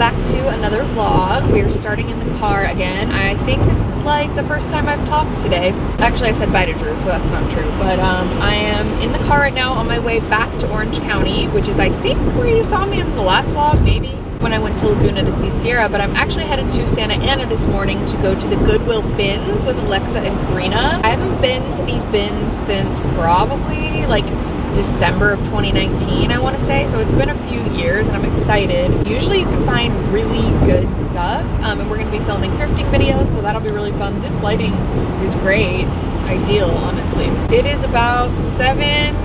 back to another vlog. We are starting in the car again. I think this is like the first time I've talked today. Actually I said bye to Drew so that's not true. But um, I am in the car right now on my way back to Orange County which is I think where you saw me in the last vlog maybe when I went to Laguna to see Sierra, but I'm actually headed to Santa Ana this morning to go to the Goodwill bins with Alexa and Karina. I haven't been to these bins since probably like December of 2019, I want to say. So it's been a few years and I'm excited. Usually you can find really good stuff um, and we're going to be filming thrifting videos, so that'll be really fun. This lighting is great, ideal, honestly. It is about 7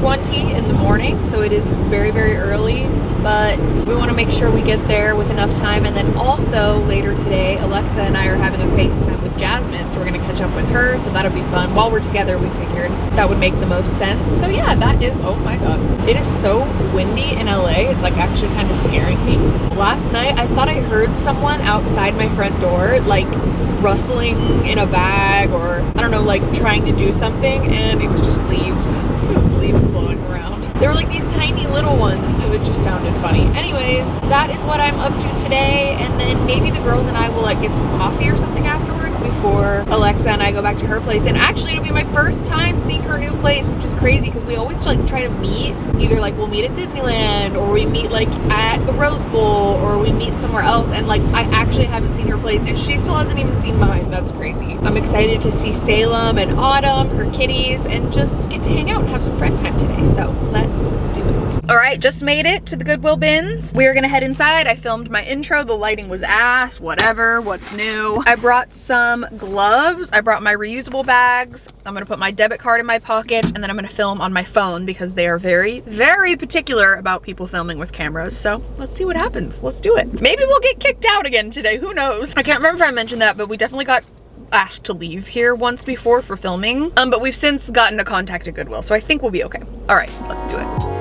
20 in the morning so it is very very early but we want to make sure we get there with enough time and then also later today Alexa and I are having a FaceTime with Jasmine so we're gonna catch up with her so that'll be fun. While we're together we figured that would make the most sense. So yeah that is oh my god it is so windy in LA it's like actually kind of scaring me. Last night I thought I heard someone outside my front door like rustling in a bag or I don't know like trying to do something and it was just leaves. Leaves blowing around. They were like these tiny little ones, so it just sounded funny. Anyways, that is what I'm up to today, and then maybe the girls and I will like get some coffee or something afterwards before Alexa and I go back to her place. And actually, it'll be my first time seeing her new place, which is crazy because we always like try to meet. Either like we'll meet at Disneyland, or we meet like at the Rose Bowl, or we meet somewhere else. And like I actually haven't seen her place, and she still hasn't even seen mine. That's crazy. I'm excited to see Salem and Autumn, her kitties, and just get to hang out and have some friend time today. So let's do it. All right, just made it to the Goodwill bins. We're gonna head inside. I filmed my intro. The lighting was ass, whatever, what's new. I brought some gloves. I brought my reusable bags. I'm gonna put my debit card in my pocket and then I'm gonna film on my phone because they are very, very particular about people filming with cameras. So let's see what happens. Let's do it. Maybe we'll get kicked out again today. Who knows? I can't remember if I mentioned that, but we definitely got asked to leave here once before for filming. Um, but we've since gotten a contact at Goodwill, so I think we'll be okay. All right, let's do it.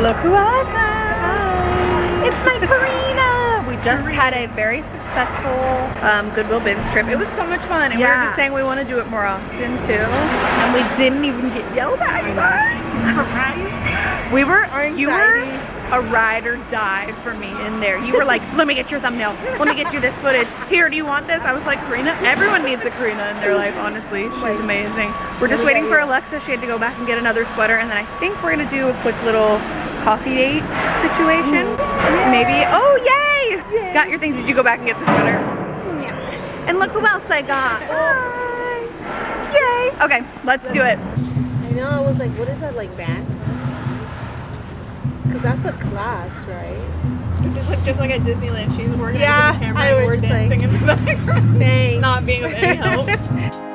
Look who I found! It's my Karina! We just had a very successful um, Goodwill bins trip. It was so much fun, and yeah. we were just saying we want to do it more often too. And we didn't even get yelled at. We were, you were a ride or die for me in there. You were like, let me get your thumbnail. Let me get you this footage. Here, do you want this? I was like, Karina, everyone needs a Karina in their life, honestly. She's amazing. We're just waiting for Alexa. She had to go back and get another sweater. And then I think we're gonna do a quick little coffee date situation. Mm. Maybe, oh yay! yay! Got your things. Did you go back and get the sweater? Mm, yeah. And look who else I got. Hi. Yay! Okay, let's do it. I know, I was like, what is that, like band? Because that's a class, right? This is like, just like at Disneyland. She's working yeah, the camera and we're dancing like, in the background. Thanks. Not being of any help.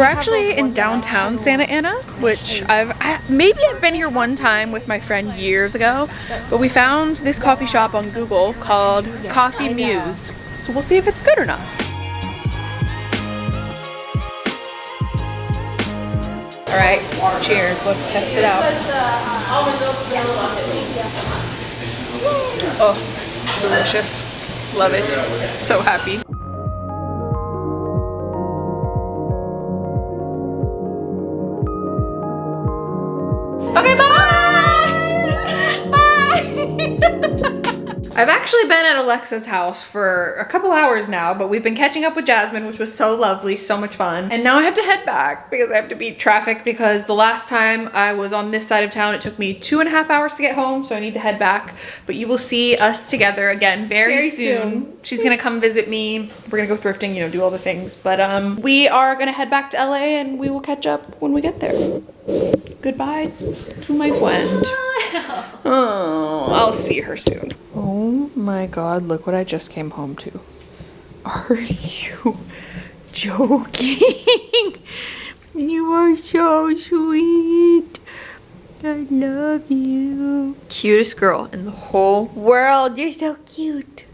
we're actually in downtown Santa Ana, which I've I, maybe I've been here one time with my friend years ago, but we found this coffee shop on Google called Coffee Muse. So we'll see if it's good or not. All right, cheers. Let's test it out. Oh, delicious. Love it. So happy. I've actually been at Alexa's house for a couple hours now, but we've been catching up with Jasmine, which was so lovely, so much fun. And now I have to head back because I have to beat traffic because the last time I was on this side of town, it took me two and a half hours to get home, so I need to head back. But you will see us together again very, very soon. soon. She's gonna come visit me. We're gonna go thrifting, you know, do all the things. But um, we are gonna head back to LA and we will catch up when we get there. Goodbye to my friend. Oh, I'll see her soon. Oh my god, look what I just came home to. Are you joking? you are so sweet. I love you. Cutest girl in the whole world. You're so cute.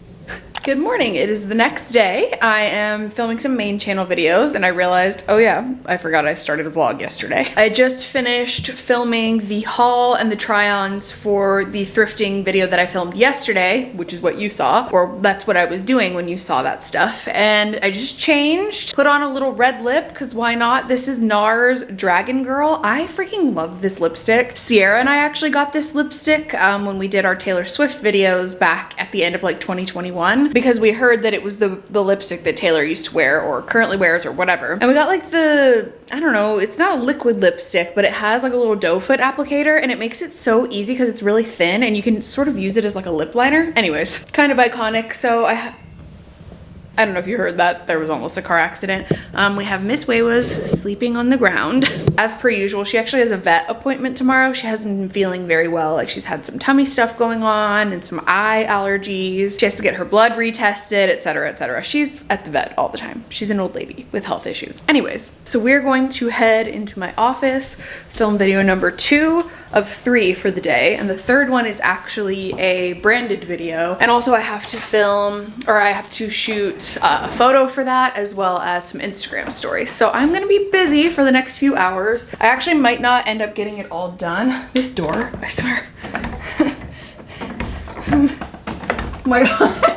Good morning. It is the next day. I am filming some main channel videos and I realized, oh yeah, I forgot I started a vlog yesterday. I just finished filming the haul and the try-ons for the thrifting video that I filmed yesterday, which is what you saw, or that's what I was doing when you saw that stuff. And I just changed, put on a little red lip, because why not? This is NARS Dragon Girl. I freaking love this lipstick. Sierra and I actually got this lipstick um, when we did our Taylor Swift videos back at the end of like 2021 because we heard that it was the, the lipstick that Taylor used to wear or currently wears or whatever. And we got like the, I don't know, it's not a liquid lipstick, but it has like a little doe foot applicator and it makes it so easy because it's really thin and you can sort of use it as like a lip liner. Anyways, kind of iconic. So I I don't know if you heard that. There was almost a car accident. Um, we have Miss Waywas sleeping on the ground. As per usual, she actually has a vet appointment tomorrow. She hasn't been feeling very well. Like she's had some tummy stuff going on and some eye allergies. She has to get her blood retested, etc., etc. She's at the vet all the time. She's an old lady with health issues. Anyways, so we're going to head into my office, film video number two of three for the day. And the third one is actually a branded video. And also I have to film, or I have to shoot uh, a photo for that as well as some Instagram stories. So I'm gonna be busy for the next few hours. I actually might not end up getting it all done. This door, I swear. oh my God.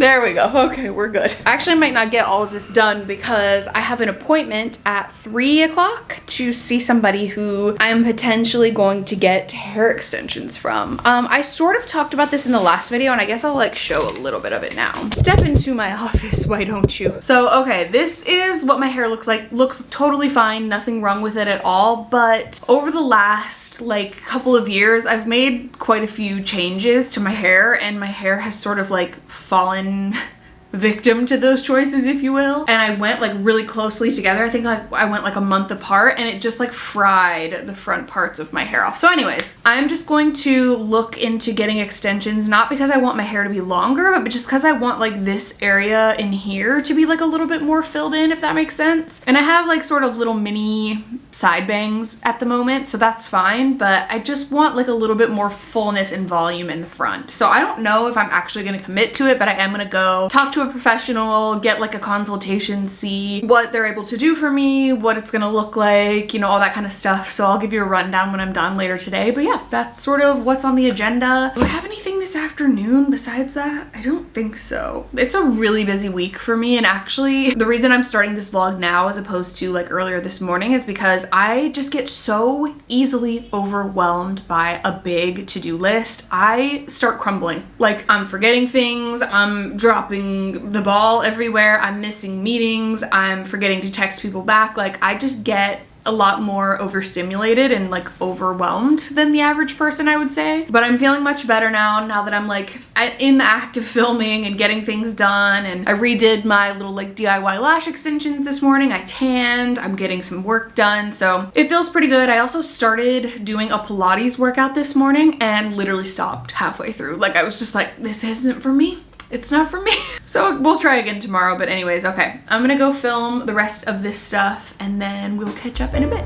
There we go. Okay, we're good. I actually might not get all of this done because I have an appointment at three o'clock to see somebody who I'm potentially going to get hair extensions from. Um, I sort of talked about this in the last video and I guess I'll like show a little bit of it now. Step into my office, why don't you? So, okay, this is what my hair looks like. Looks totally fine, nothing wrong with it at all, but over the last like couple of years, I've made quite a few changes to my hair and my hair has sort of like fallen then victim to those choices if you will. And I went like really closely together. I think like I went like a month apart and it just like fried the front parts of my hair off. So anyways I'm just going to look into getting extensions not because I want my hair to be longer but just because I want like this area in here to be like a little bit more filled in if that makes sense. And I have like sort of little mini side bangs at the moment so that's fine but I just want like a little bit more fullness and volume in the front. So I don't know if I'm actually going to commit to it but I am going to go talk to a professional, get like a consultation, see what they're able to do for me, what it's gonna look like, you know, all that kind of stuff. So I'll give you a rundown when I'm done later today. But yeah, that's sort of what's on the agenda. Do I have anything this afternoon besides that? I don't think so. It's a really busy week for me. And actually the reason I'm starting this vlog now as opposed to like earlier this morning is because I just get so easily overwhelmed by a big to-do list. I start crumbling. Like I'm forgetting things, I'm dropping the ball everywhere. I'm missing meetings. I'm forgetting to text people back. Like I just get a lot more overstimulated and like overwhelmed than the average person I would say. But I'm feeling much better now now that I'm like in the act of filming and getting things done. And I redid my little like DIY lash extensions this morning. I tanned. I'm getting some work done. So it feels pretty good. I also started doing a Pilates workout this morning and literally stopped halfway through. Like I was just like this isn't for me it's not for me. So we'll try again tomorrow. But anyways, okay. I'm gonna go film the rest of this stuff and then we'll catch up in a bit.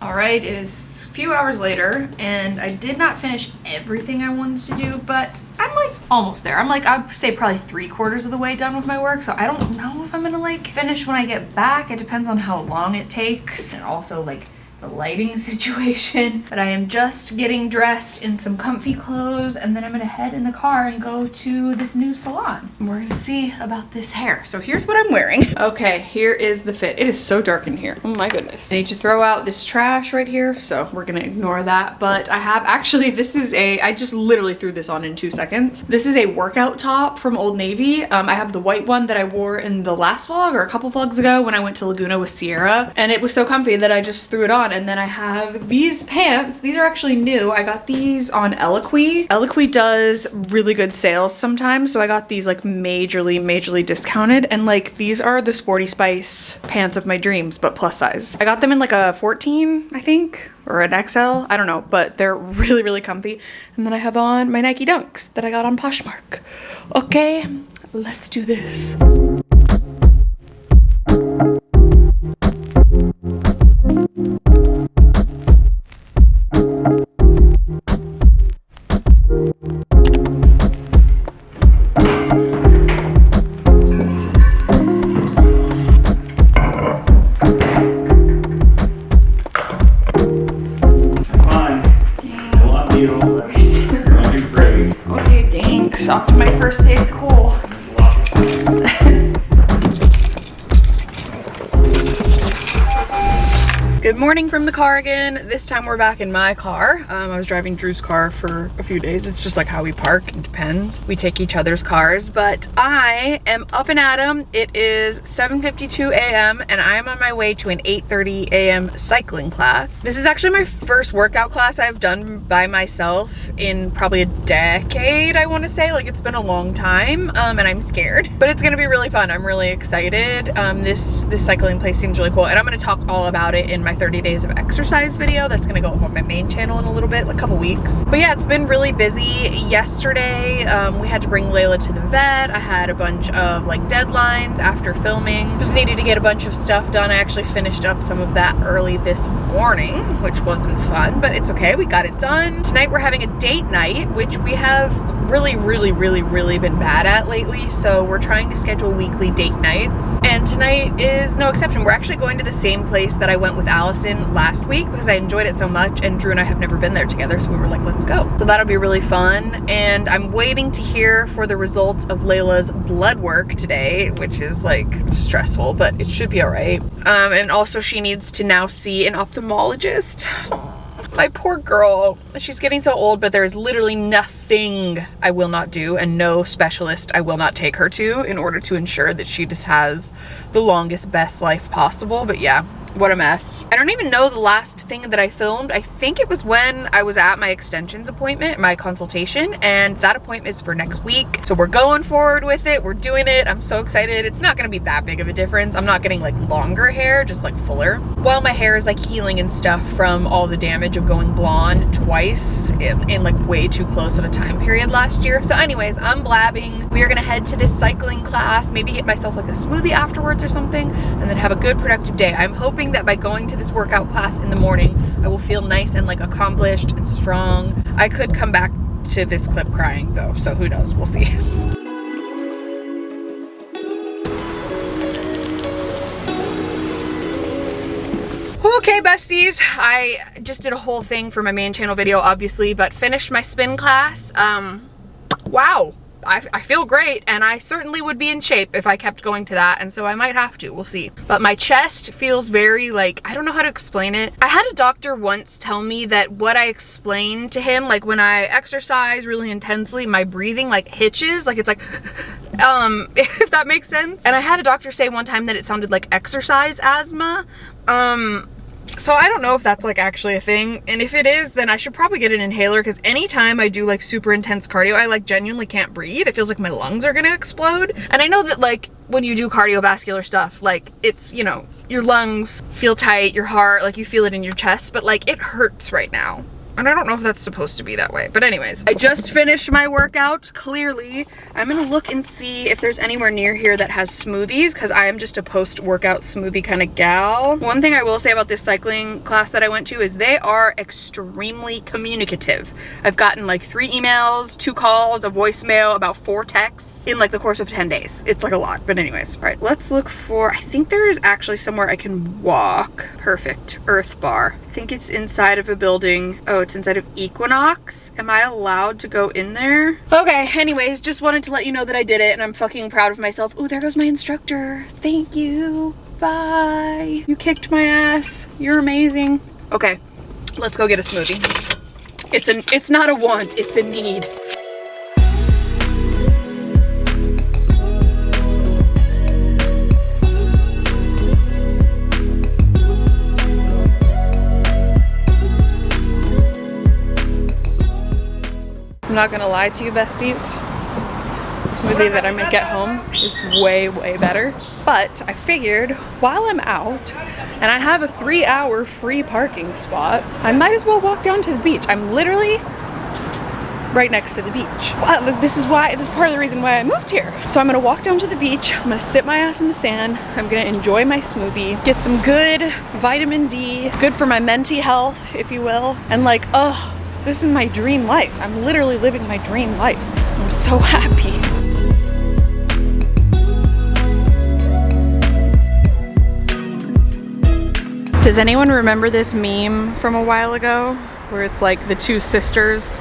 All right, it is a few hours later and I did not finish everything I wanted to do, but almost there. I'm like, I'd say probably three quarters of the way done with my work. So I don't know if I'm gonna like finish when I get back. It depends on how long it takes. And also like the lighting situation. But I am just getting dressed in some comfy clothes and then I'm gonna head in the car and go to this new salon. We're gonna see about this hair. So here's what I'm wearing. Okay, here is the fit. It is so dark in here. Oh my goodness. I need to throw out this trash right here. So we're gonna ignore that. But I have actually, this is a, I just literally threw this on in two seconds. This is a workout top from Old Navy. Um, I have the white one that I wore in the last vlog or a couple vlogs ago when I went to Laguna with Sierra. And it was so comfy that I just threw it on and then I have these pants. These are actually new. I got these on Eloquii. Eloquii does really good sales sometimes. So I got these like majorly, majorly discounted. And like these are the Sporty Spice pants of my dreams, but plus size. I got them in like a 14, I think or an XL, I don't know, but they're really, really comfy. And then I have on my Nike Dunks that I got on Poshmark. Okay, let's do this. Morning from the car again. This time we're back in my car. Um, I was driving Drew's car for a few days. It's just like how we park, it depends. We take each other's cars, but I am up and at 'em. It is 7.52 a.m. and I am on my way to an 8.30 a.m. cycling class. This is actually my first workout class I've done by myself in probably a decade, I wanna say. Like it's been a long time um, and I'm scared, but it's gonna be really fun. I'm really excited. Um, this, this cycling place seems really cool and I'm gonna talk all about it in my my 30 days of exercise video that's gonna go up on my main channel in a little bit, like a couple weeks. But yeah, it's been really busy. Yesterday, um, we had to bring Layla to the vet. I had a bunch of like deadlines after filming. Just needed to get a bunch of stuff done. I actually finished up some of that early this morning, which wasn't fun, but it's okay. We got it done. Tonight we're having a date night, which we have really, really, really, really been bad at lately. So we're trying to schedule weekly date nights. And tonight is no exception. We're actually going to the same place that I went with Allison last week because I enjoyed it so much and Drew and I have never been there together. So we were like, let's go. So that'll be really fun. And I'm waiting to hear for the results of Layla's blood work today, which is like stressful, but it should be all right. Um, and also she needs to now see an ophthalmologist. My poor girl. She's getting so old, but there's literally nothing I will not do and no specialist I will not take her to in order to ensure that she just has the longest, best life possible. But yeah, what a mess. I don't even know the last thing that I filmed. I think it was when I was at my extensions appointment, my consultation, and that appointment is for next week. So we're going forward with it. We're doing it. I'm so excited. It's not gonna be that big of a difference. I'm not getting like longer hair, just like fuller. While my hair is like healing and stuff from all the damage of going blonde twice in, in like way too close of a time period last year. So anyways, I'm blabbing. We are gonna head to this cycling class, maybe get myself like a smoothie afterwards or something, and then have a good productive day. I'm hoping hoping that by going to this workout class in the morning, I will feel nice and like accomplished and strong. I could come back to this clip crying though, so who knows, we'll see. Okay, besties, I just did a whole thing for my main channel video, obviously, but finished my spin class. Um, wow, I, I, feel great and I certainly would be in shape if I kept going to that and so I might have to, we'll see. But my chest feels very like, I don't know how to explain it. I had a doctor once tell me that what I explained to him, like when I exercise really intensely, my breathing like hitches, like it's like, um, if that makes sense. And I had a doctor say one time that it sounded like exercise asthma. Um, so I don't know if that's like actually a thing. And if it is, then I should probably get an inhaler because anytime I do like super intense cardio, I like genuinely can't breathe. It feels like my lungs are gonna explode. And I know that like when you do cardiovascular stuff, like it's, you know, your lungs feel tight, your heart, like you feel it in your chest, but like it hurts right now. And I don't know if that's supposed to be that way. But anyways, I just finished my workout, clearly. I'm gonna look and see if there's anywhere near here that has smoothies because I am just a post-workout smoothie kind of gal. One thing I will say about this cycling class that I went to is they are extremely communicative. I've gotten like three emails, two calls, a voicemail, about four texts in like the course of 10 days. It's like a lot, but anyways. All right, let's look for, I think there is actually somewhere I can walk. Perfect, Earth Bar. I think it's inside of a building. Oh, it's inside of Equinox. Am I allowed to go in there? Okay, anyways, just wanted to let you know that I did it and I'm fucking proud of myself. Oh, there goes my instructor. Thank you. Bye. You kicked my ass. You're amazing. Okay, let's go get a smoothie. It's an it's not a want, it's a need. I'm not gonna lie to you besties. The smoothie that I'm gonna get home is way, way better. But I figured while I'm out and I have a three hour free parking spot, I might as well walk down to the beach. I'm literally right next to the beach. Well, this is why, this is part of the reason why I moved here. So I'm gonna walk down to the beach, I'm gonna sit my ass in the sand, I'm gonna enjoy my smoothie, get some good vitamin D, good for my mentee health, if you will, and like, oh, this is my dream life. I'm literally living my dream life. I'm so happy. Does anyone remember this meme from a while ago? where it's like the two sisters,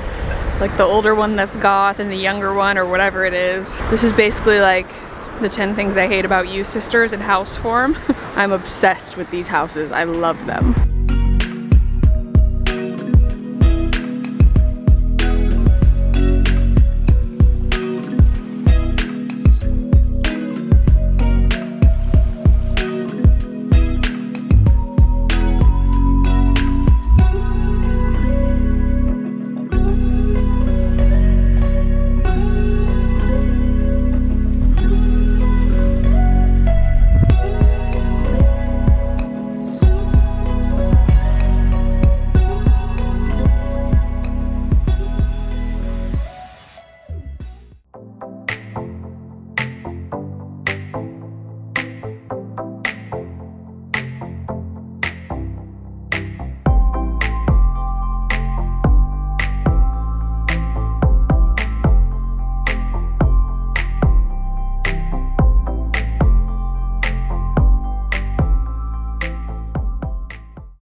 like the older one that's goth and the younger one or whatever it is. This is basically like the 10 things I hate about you sisters in house form. I'm obsessed with these houses. I love them.